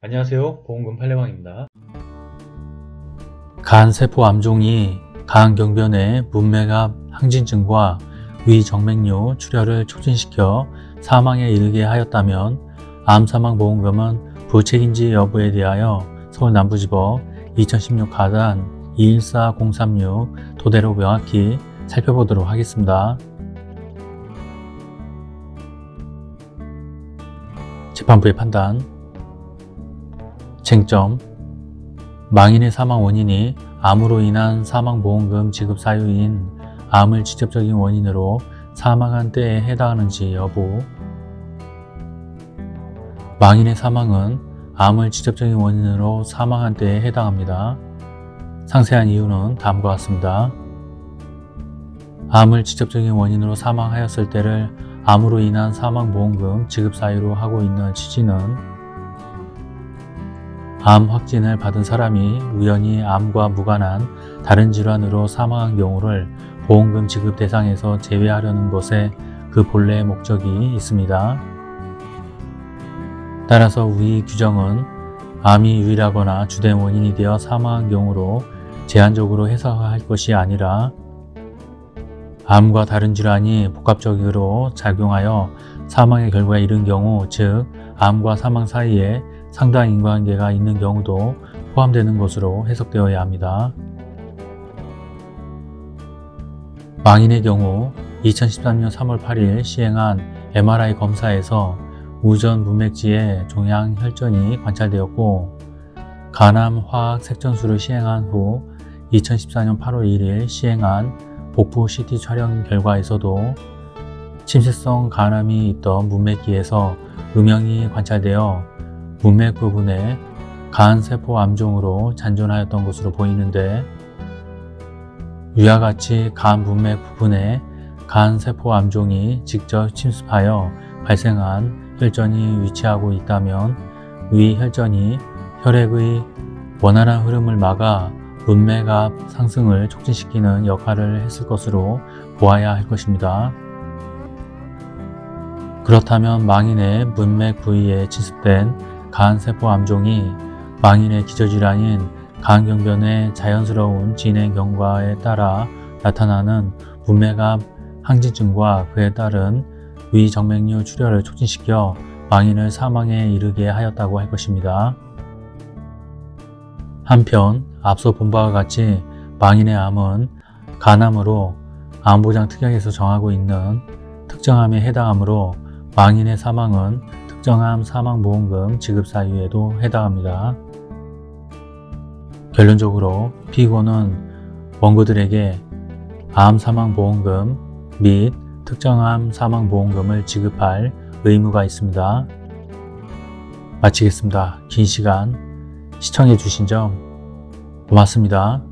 안녕하세요. 보험금 팔례방입니다. 간세포 암종이 간경변의 문맥압 항진증과 위정맥류 출혈을 촉진시켜 사망에 이르게 하였다면 암사망보험금은 부책인지 여부에 대하여 서울남부지법 2016 가단 214036 토대로 명확히 살펴보도록 하겠습니다. 재판부의 판단 쟁점 망인의 사망 원인이 암으로 인한 사망보험금 지급 사유인 암을 직접적인 원인으로 사망한 때에 해당하는지 여부 망인의 사망은 암을 직접적인 원인으로 사망한 때에 해당합니다. 상세한 이유는 다음과 같습니다. 암을 직접적인 원인으로 사망하였을 때를 암으로 인한 사망보험금 지급 사유로 하고 있는 취지는 암 확진을 받은 사람이 우연히 암과 무관한 다른 질환으로 사망한 경우를 보험금 지급 대상에서 제외하려는 것에 그 본래의 목적이 있습니다. 따라서 위 규정은 암이 유일하거나 주된 원인이 되어 사망한 경우로 제한적으로 해석할 것이 아니라 암과 다른 질환이 복합적으로 작용하여 사망의 결과에 이른 경우 즉 암과 사망 사이에 상당한 인과관계가 있는 경우도 포함되는 것으로 해석되어야 합니다. 망인의 경우 2013년 3월 8일 시행한 MRI 검사에서 우전 문맥지에 종양 혈전이 관찰되었고 간암 화학 색전술을 시행한 후 2014년 8월 1일 시행한 복부 CT 촬영 결과에서도 침쇄성 간암이 있던 문맥기에서 음영이 관찰되어 문맥 부분에 간세포 암종으로 잔존하였던 것으로 보이는데 위와 같이 간 문맥 부분에 간세포 암종이 직접 침습하여 발생한 혈전이 위치하고 있다면 위 혈전이 혈액의 원활한 흐름을 막아 문맥 압 상승을 촉진시키는 역할을 했을 것으로 보아야 할 것입니다. 그렇다면 망인의 문맥 부위에 침습된 간세포 암종이 망인의 기저질환인 간경변의 자연스러운 진행 경과에 따라 나타나는 문맥압 항진증과 그에 따른 위정맥류 출혈을 촉진시켜 망인을 사망에 이르게 하였다고 할 것입니다. 한편 앞서 본 바와 같이 망인의 암은 간암으로 암보장 특약에서 정하고 있는 특정암에 해당하므로 망인의 사망은 특정암 사망보험금 지급 사유에도 해당합니다. 결론적으로 피고는 원고들에게 암 사망보험금 및 특정암 사망보험금을 지급할 의무가 있습니다. 마치겠습니다. 긴 시간 시청해 주신 점 고맙습니다.